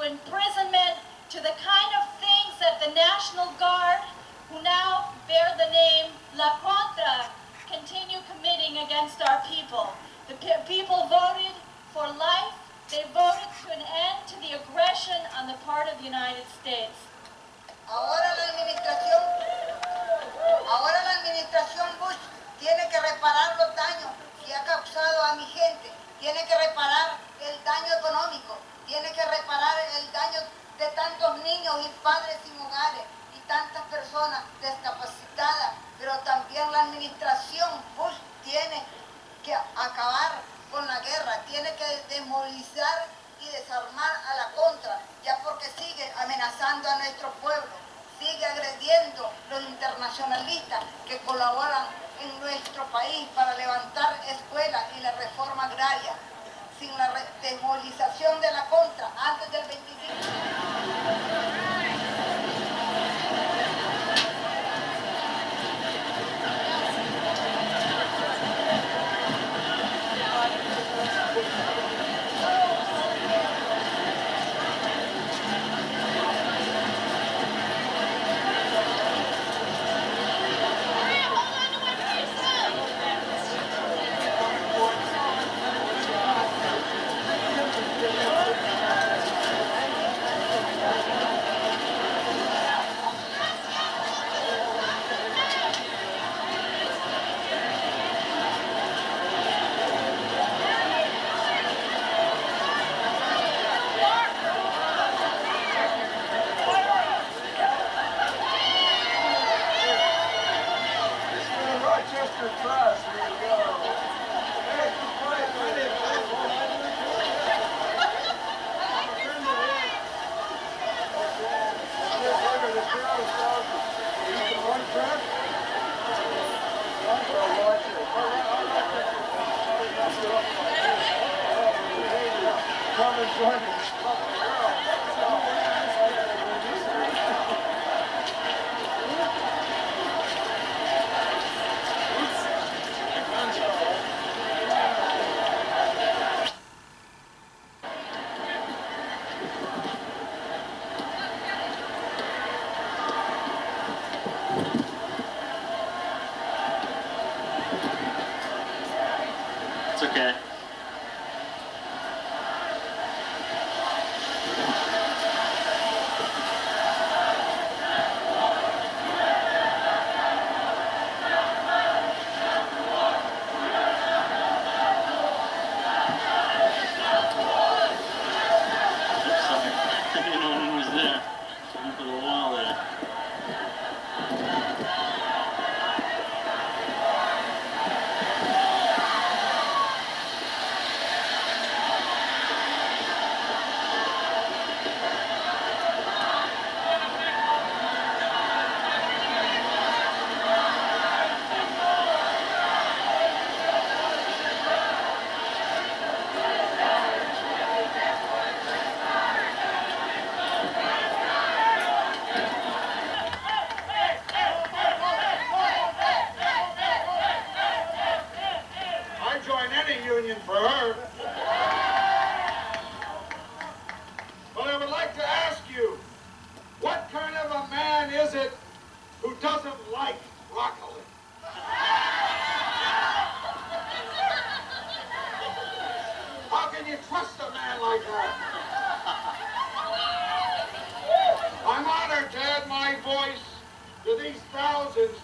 to imprisonment, to the kind of things that the National Guard, who now bear the name La Contra, continue committing against our people. The pe- people voted for life. They voted to an end to the aggression on the part of the United States. Ahora la administración, ahora la administración Bush tiene que reparar los daños que ha causado a mi gente, tiene que reparar el daño económico, tiene que reparar el daño de tantos niños y padres sin hogares y tantas personas discapacitadas, pero también la administración Bush tiene que acabar con la guerra, tiene que desmovilizar y desarmar a la contra, ya porque sigue amenazando a nuestro pueblo, sigue agrediendo los internacionalistas que colaboran en nuestro país para levantar escuelas y la reforma agraria. Sin la desmovilización de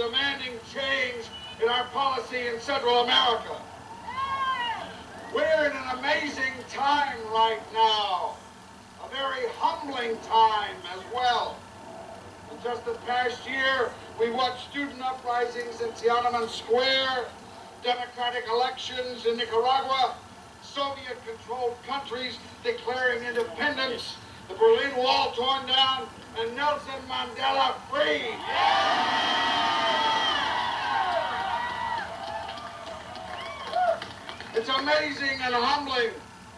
demanding change in our policy in Central America. We're in an amazing time right now, a very humbling time as well. In just the past year, we watched student uprisings in Tiananmen Square, democratic elections in Nicaragua, Soviet-controlled countries declaring independence, the Berlin Wall torn down, and Nelson Mandela free. It's amazing and humbling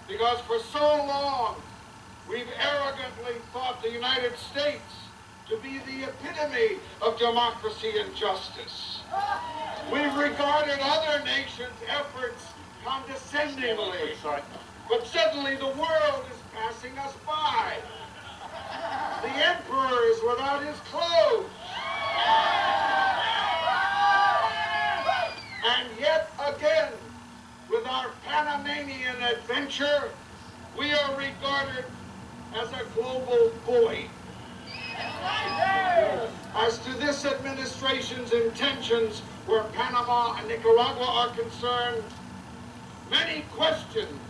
because for so long we've arrogantly thought the United States to be the epitome of democracy and justice. We've regarded other nations' efforts condescendingly. But suddenly the world is passing us by. The emperor is without his clothes. And yet again, with our Panamanian adventure, we are regarded as a global bully. As to this administration's intentions where Panama and Nicaragua are concerned, many questions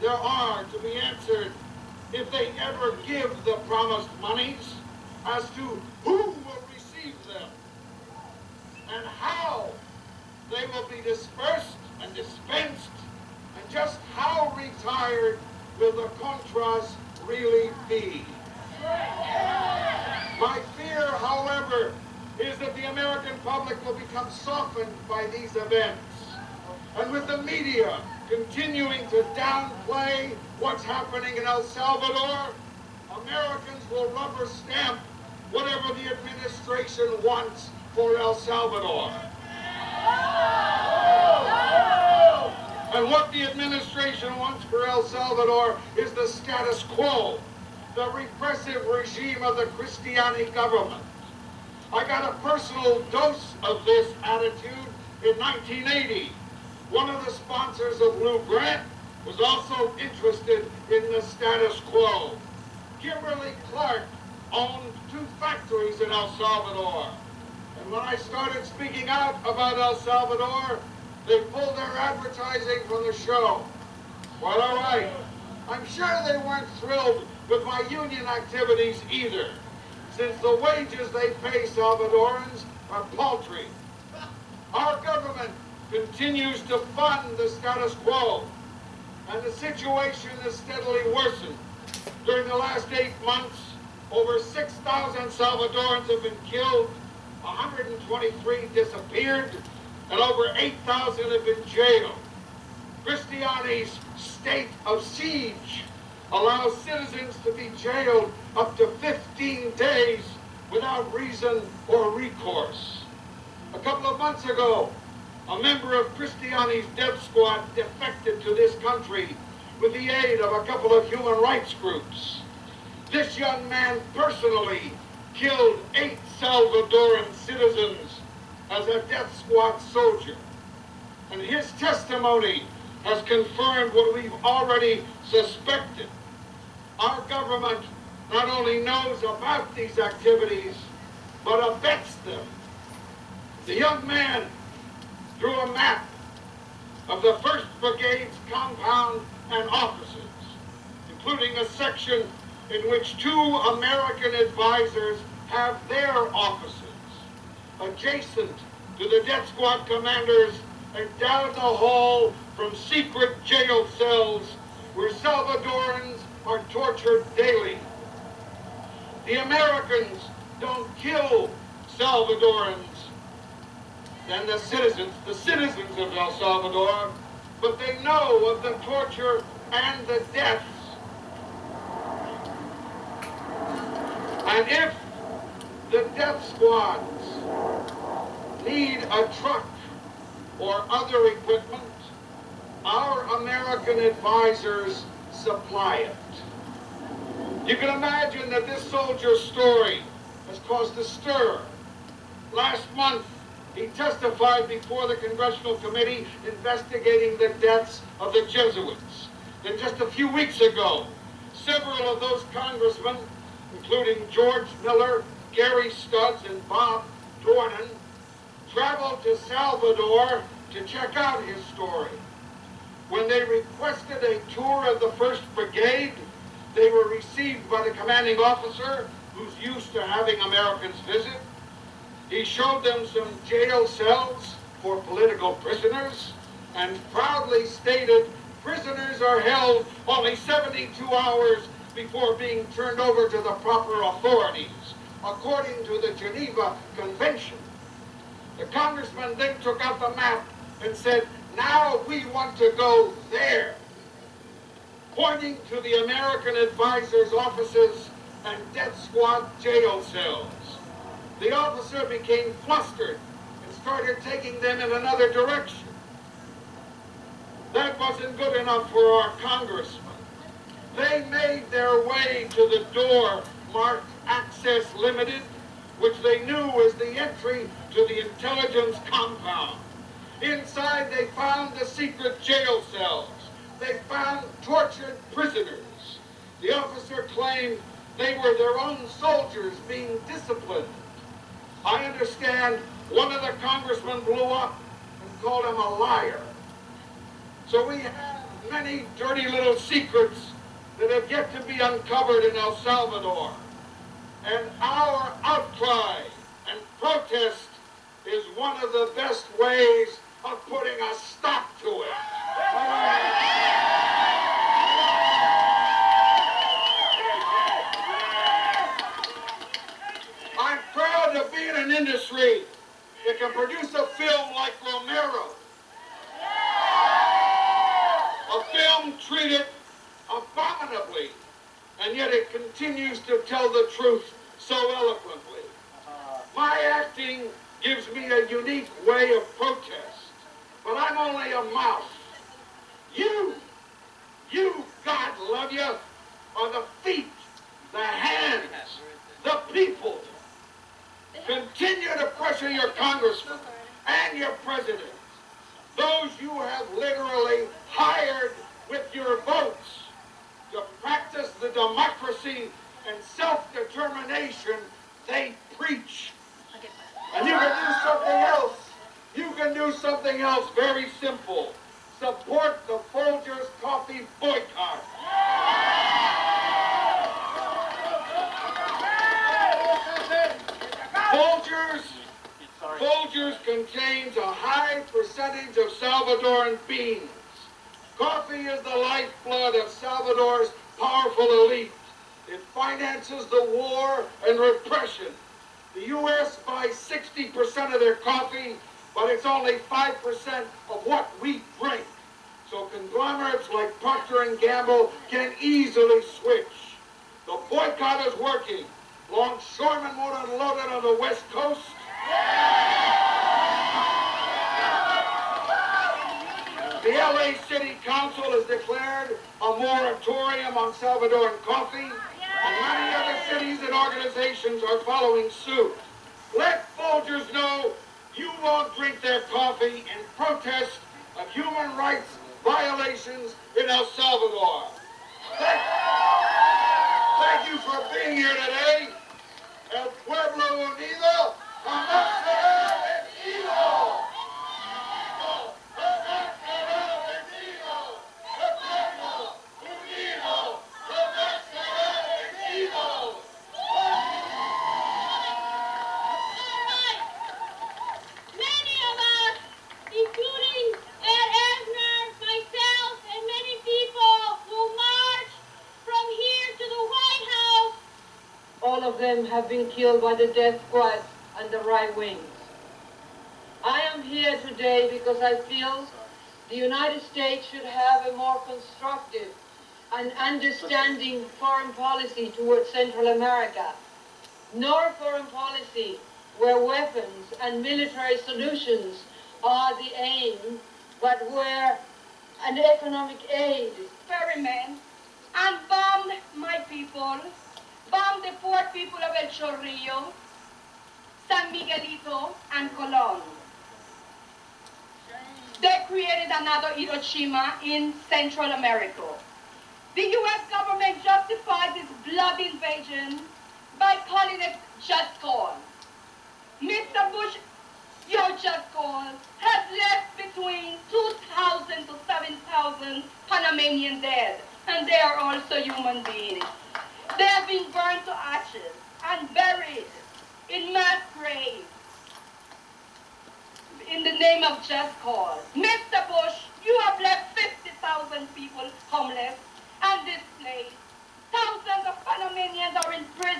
there are to be answered if they ever give the promised monies as to who will receive them and how they will be dispersed and dispensed and just how retired will the Contras really be. My fear, however, is that the American public will become softened by these events. And with the media continuing to downplay what's happening in El Salvador, Americans will rubber stamp whatever the administration wants for El Salvador. And what the administration wants for El Salvador is the status quo, the repressive regime of the Cristiani government. I got a personal dose of this attitude in 1980. One of the sponsors of Lou Grant was also interested in the status quo. Kimberly Clark owned two factories in El Salvador. And when I started speaking out about El Salvador, they pulled their advertising from the show. Well, all right. I'm sure they weren't thrilled with my union activities either, since the wages they pay Salvadorans are paltry. Our government continues to fund the status quo, and the situation has steadily worsened. During the last eight months, over 6,000 Salvadorans have been killed, 123 disappeared, and over 8,000 have been jailed. Cristiani's state of siege allows citizens to be jailed up to 15 days without reason or recourse. A couple of months ago, a member of Cristiani's death squad defected to this country with the aid of a couple of human rights groups. This young man personally killed eight Salvadoran citizens as a death squad soldier. And his testimony has confirmed what we've already suspected. Our government not only knows about these activities, but abets them. The young man drew a map of the 1st Brigade's compound and offices, including a section in which two American advisors have their offices adjacent to the death squad commanders and down the hall from secret jail cells where Salvadorans are tortured daily. The Americans don't kill Salvadorans and the citizens, the citizens of El Salvador, but they know of the torture and the deaths. And if the death squads need a truck or other equipment, our American advisors supply it. You can imagine that this soldier's story has caused a stir. Last month, he testified before the Congressional Committee investigating the deaths of the Jesuits. And just a few weeks ago, several of those congressmen, including George Miller, Gary Studds, and Bob Dornan, traveled to Salvador to check out his story. When they requested a tour of the 1st Brigade, they were received by the commanding officer who's used to having Americans visit. He showed them some jail cells for political prisoners and proudly stated prisoners are held only 72 hours before being turned over to the proper authorities, according to the Geneva Convention. The congressman then took out the map and said, now we want to go there, pointing to the American advisors' offices and death squad jail cells. The officer became flustered and started taking them in another direction. That wasn't good enough for our congressman. They made their way to the door marked Access Limited, which they knew was the entry to the intelligence compound. Inside, they found the secret jail cells. They found tortured prisoners. The officer claimed they were their own soldiers being disciplined. I understand one of the congressmen blew up and called him a liar. So we have many dirty little secrets that have yet to be uncovered in El Salvador. And our outcry and protest is one of the best ways of putting a stop to it. I'm proud to be in an industry that can produce a film like Romero. A film treated abominably, and yet it continues to tell the truth so eloquently. My acting gives me a unique way of protest, only a mouse. You, you, God love you, are the feet, the hands, the people. Continue to pressure your congressman and your president, those you have literally hired with your votes to practice the democracy and self-determination they preach. And you can do something else. You can do something else very simple. Support the Folgers Coffee boycott. Folgers, Folgers contains a high percentage of Salvadoran beans. Coffee is the lifeblood of Salvador's powerful elite. It finances the war and repression. The U.S. buys 60% of their coffee, but it's only 5% of what we drink. So conglomerates like Procter & Gamble can easily switch. The boycott is working. Longshoremen won't unload it on the West Coast. The LA City Council has declared a moratorium on Salvadoran coffee, and many other cities and organizations are following suit. Let Folgers know won't drink their coffee in protest of human rights violations in El Salvador. Thank, thank you for being here today. El pueblo unido jamás será vencido. Jamás será vencido. El pueblo unido jamás será vencido. Many of us, including Ed Asner, myself, and many people will march from here to the White House. All them have been killed by the death squad and the right wings. I am here today because I feel the United States should have a more constructive and understanding foreign policy towards Central America, nor foreign policy where weapons and military solutions are the aim, but where an economic aid experiment and bombed my people, bombed the poor people of El Chorrillo, San Miguelito, and Colon. They created another Hiroshima in Central America. The U.S. government justified this blood invasion by calling it just cause. Mr. Bush, your just cause has left between 2,000 to 7,000 Panamanian dead, and they are also human beings. They have been burned to ashes and buried in mass graves in the name of just cause. Mr. Bush, you have left 50,000 people homeless and displaced. Thousands of Panamanians are in prison.